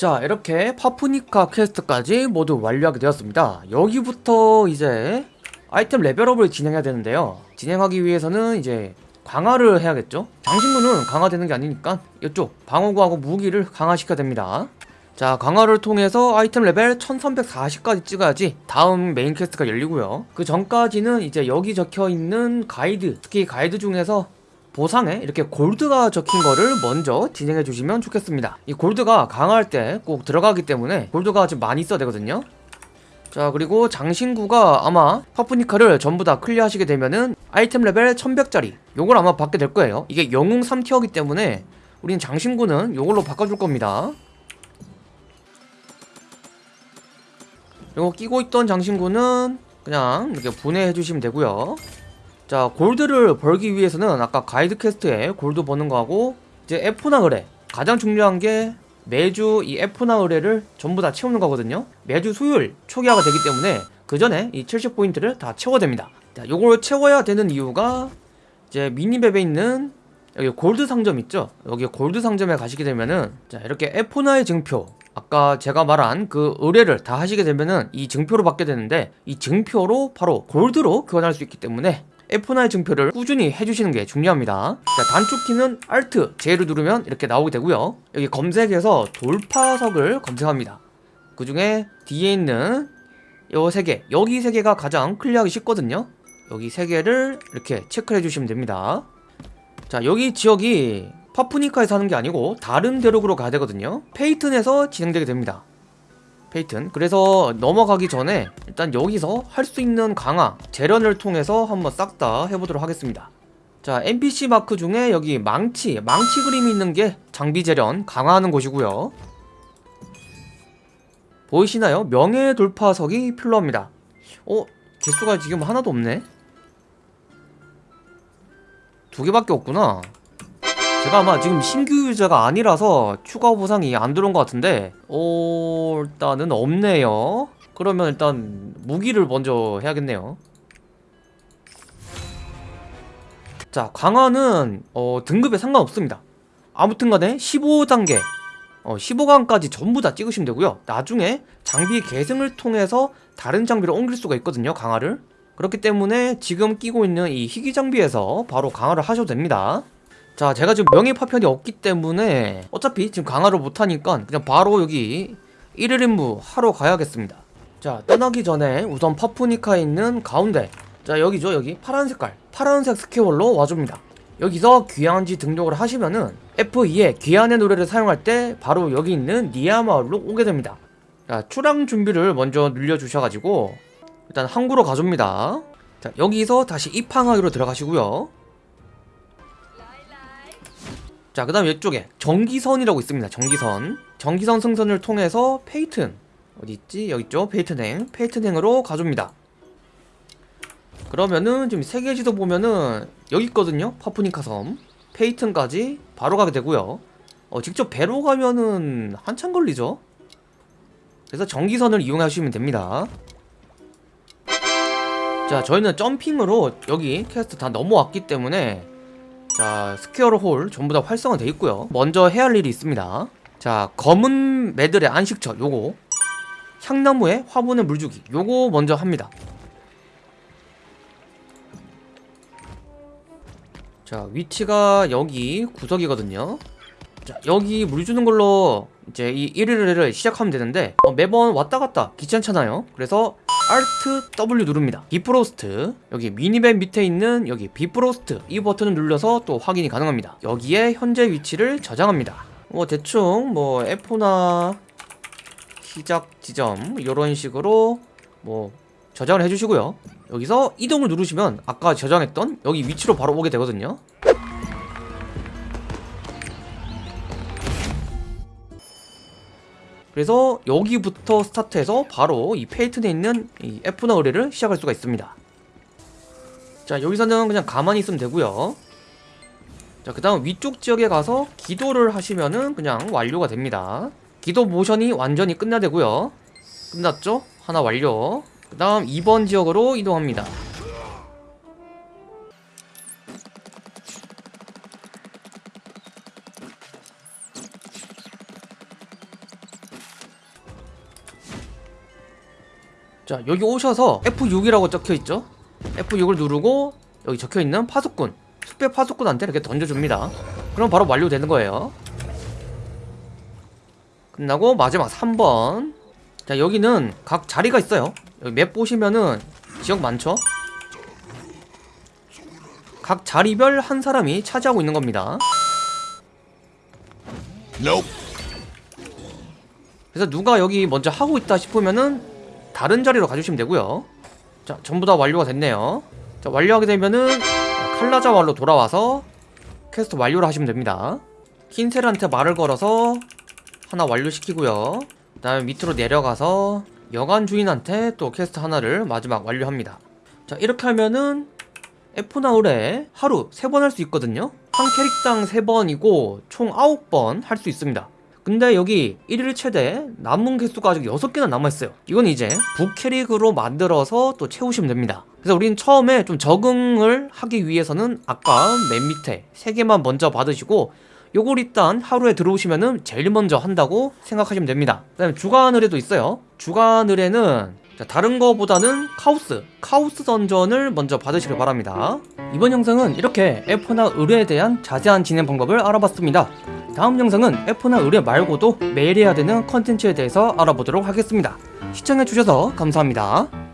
자 이렇게 파푸니카 퀘스트까지 모두 완료하게 되었습니다. 여기부터 이제 아이템 레벨업을 진행해야 되는데요. 진행하기 위해서는 이제 강화를 해야겠죠? 장신구는 강화되는 게 아니니까 이쪽 방어구하고 무기를 강화시켜야 됩니다. 자 강화를 통해서 아이템 레벨 1340까지 찍어야지 다음 메인 퀘스트가 열리고요. 그 전까지는 이제 여기 적혀있는 가이드 특히 가이드 중에서 보상에 이렇게 골드가 적힌 거를 먼저 진행해 주시면 좋겠습니다. 이 골드가 강화할 때 꼭 들어가기 때문에 골드가 좀 많이 써야 되거든요. 자 그리고 장신구가 아마 파푸니카를 전부 다 클리어 하시게 되면은 아이템 레벨 1100짜리 요걸 아마 받게 될 거예요. 이게 영웅 3티어기 때문에 우린 장신구는 요걸로 바꿔줄 겁니다. 요거 끼고 있던 장신구는 그냥 이렇게 분해해 주시면 되고요 자 골드를 벌기 위해서는 아까 가이드 퀘스트에 골드 버는 거하고 이제 에포나 의뢰 가장 중요한 게 매주 이 F나 의뢰를 전부 다 채우는 거거든요. 매주 수요일 초기화가 되기 때문에 그 전에 이 70포인트를 다 채워야 됩니다. 자 요걸 채워야 되는 이유가 이제 미니맵에 있는 여기 골드 상점 있죠? 여기 골드 상점에 가시게 되면은 자 이렇게 F나의 증표 아까 제가 말한 그 의뢰를 다 하시게 되면은 이 증표를 받게 되는데 이 증표로 바로 골드로 교환할 수 있기 때문에 F9 증표를 꾸준히 해주시는 게 중요합니다. 자 단축키는 Alt, J를 누르면 이렇게 나오게 되고요. 여기 검색에서 돌파석을 검색합니다. 그 중에 뒤에 있는 요 세 개 여기 세 개가 가장 클리어하기 쉽거든요. 여기 세 개를 이렇게 체크해 주시면 됩니다. 자 여기 지역이 파프니카에서 하는 게 아니고 다른 대륙으로 가야 되거든요. 페이튼에서 진행되게 됩니다 페이튼. 그래서 넘어가기 전에 일단 여기서 할 수 있는 강화 재련을 통해서 한번 싹 다 해보도록 하겠습니다. 자 NPC 마크 중에 여기 망치 망치 그림이 있는 게 장비 재련 강화하는 곳이고요. 보이시나요? 명예 돌파석이 필요합니다. 어? 개수가 지금 하나도 없네. 두 개밖에 없구나 제가 아마 지금 신규 유저가 아니라서 추가 보상이 안 들어온 것 같은데 오 일단은 없네요. 그러면 일단 무기를 먼저 해야겠네요. 자 강화는 어, 등급에 상관없습니다. 아무튼 간에 15단계 어, 15강까지 전부 다 찍으시면 되고요. 나중에 장비 계승을 통해서 다른 장비로 옮길 수가 있거든요 강화를. 그렇기 때문에 지금 끼고 있는 이 희귀 장비에서 바로 강화를 하셔도 됩니다 자 제가 지금 명예 파편이 없기 때문에 어차피 지금 강화를 못하니까 그냥 바로 여기 1일 임무 하러 가야겠습니다. 자 떠나기 전에 우선 파푸니카에 있는 가운데 자 여기죠 여기. 파란 색깔 파란색 스퀘어로 와줍니다. 여기서 귀환지 등록을 하시면은 F2에 귀환의 노래를 사용할 때 바로 여기 있는 니아마을로 오게 됩니다. 자 출항 준비를 먼저 눌려주셔가지고 일단 항구로 가줍니다. 자 여기서 다시 입항하기로 들어가시고요 자, 그 다음 이쪽에 전기선이라고 있습니다. 전기선. 전기선 승선을 통해서 페이튼. 어디 있지? 여기 있죠? 페이튼행. 페이튼행으로 가줍니다. 그러면은 지금 세계 지도 보면은 여기 있거든요. 파푸니카 섬. 페이튼까지 바로 가게 되고요. 어, 직접 배로 가면은 한참 걸리죠. 그래서 정기선을 이용하시면 됩니다. 자, 저희는 점핑으로 여기 퀘스트 다 넘어왔기 때문에 자 스퀘어로 홀 전부 다 활성화 돼 있고요. 먼저 해야 할 일이 있습니다. 자 검은 매들의 안식처 요거. 향나무에 화분에 물 주기 요거 먼저 합니다. 자 위치가 여기 구석이거든요. 자 여기 물 주는 걸로 이제 이 1위를 시작하면 되는데 어, 매번 왔다 갔다 귀찮잖아요. 그래서 Alt W 누릅니다. 비프로스트. 여기 미니맵 밑에 있는 여기 비프로스트. 이 버튼을 눌러서 또 확인이 가능합니다. 여기에 현재 위치를 저장합니다. 뭐 대충 뭐 F4나 시작 지점 이런 식으로 뭐 저장을 해주시고요. 여기서 이동을 누르시면 아까 저장했던 여기 위치로 바로 오게 되거든요 그래서 여기부터 스타트해서 바로 이 페이튼에 있는 이 F나 의뢰를 시작할 수가 있습니다. 자 여기서는 그냥 가만히 있으면 되고요. 자그 다음 위쪽 지역에 가서 기도를 하시면은 그냥 완료가 됩니다. 기도 모션이 완전히 끝나야 되고요. 끝났죠? 하나 완료. 그 다음 2번 지역으로 이동합니다 자 여기 오셔서 F6이라고 적혀있죠? F6을 누르고 여기 적혀있는 파수꾼 숙배 파수꾼한테 이렇게 던져줍니다. 그럼 바로 완료되는 거예요. 끝나고 마지막 3번. 자 여기는 각 자리가 있어요. 여기 맵 보시면은 지역 많죠? 각 자리별 한 사람이 차지하고 있는 겁니다. 그래서 누가 여기 먼저 하고 있다 싶으면은 다른 자리로 가주시면 되고요. 자 전부 다 완료가 됐네요. 자 완료하게 되면은 칼라자 마을로 돌아와서 퀘스트 완료를 하시면 됩니다. 킨셀한테 말을 걸어서 하나 완료시키고요. 그 다음에 밑으로 내려가서 여관 주인한테 또 퀘스트 하나를 마지막 완료합니다. 자 이렇게 하면은 에포나 의뢰 하루 3번 할 수 있거든요. 한 캐릭당 3번이고 총 9번 할 수 있습니다 근데 여기 1일 최대 남은 개수가 아직 6개나 남아있어요 이건 이제 부캐릭으로 만들어서 또 채우시면 됩니다 그래서 우린 처음에 좀 적응을 하기 위해서는 아까 맨 밑에 3개만 먼저 받으시고 요걸 일단 하루에 들어오시면은 제일 먼저 한다고 생각하시면 됩니다 그 다음에 주간 의뢰도 있어요 주간 의뢰는 자, 다른 거보다는 카오스, 카오스 던전을 먼저 받으시길 바랍니다. 이번 영상은 이렇게 F나 의뢰에 대한 자세한 진행 방법을 알아봤습니다. 다음 영상은 F나 의뢰 말고도 매일 해야 되는 컨텐츠에 대해서 알아보도록 하겠습니다. 시청해주셔서 감사합니다.